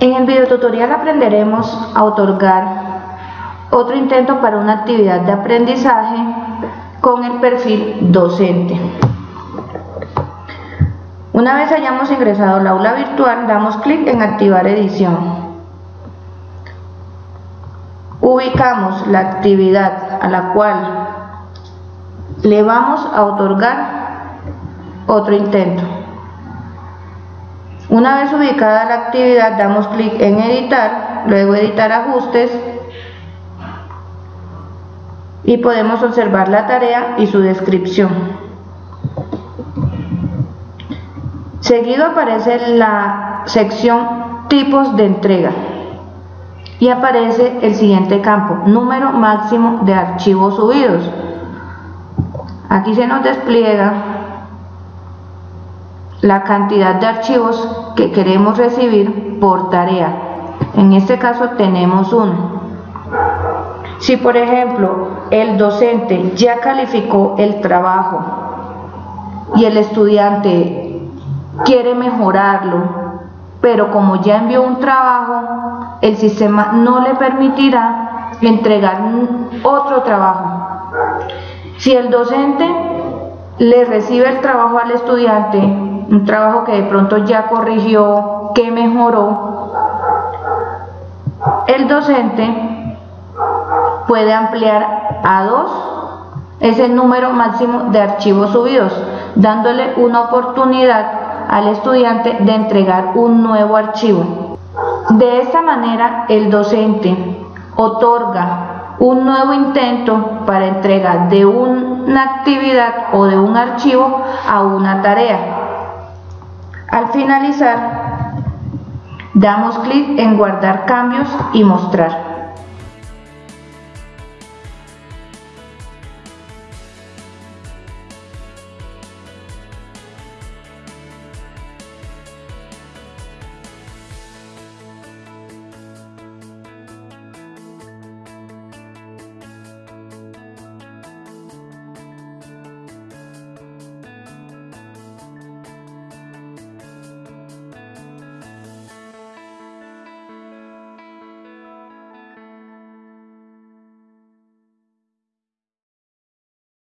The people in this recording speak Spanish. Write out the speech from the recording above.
En el video tutorial aprenderemos a otorgar otro intento para una actividad de aprendizaje con el perfil docente. Una vez hayamos ingresado al aula virtual, damos clic en activar edición. Ubicamos la actividad a la cual le vamos a otorgar otro intento. Una vez ubicada la actividad, damos clic en editar, luego editar ajustes y podemos observar la tarea y su descripción. Seguido aparece la sección tipos de entrega y aparece el siguiente campo, número máximo de archivos subidos. Aquí se nos despliega la cantidad de archivos que queremos recibir por tarea. En este caso tenemos uno. Si por ejemplo el docente ya calificó el trabajo y el estudiante quiere mejorarlo, pero como ya envió un trabajo, el sistema no le permitirá entregar otro trabajo. Si el docente le recibe el trabajo al estudiante, un trabajo que de pronto ya corrigió, que mejoró, el docente puede ampliar a dos ese número máximo de archivos subidos, dándole una oportunidad al estudiante de entregar un nuevo archivo. De esta manera, el docente otorga un nuevo intento para entrega de una actividad o de un archivo a una tarea. Al finalizar, damos clic en guardar cambios y mostrar.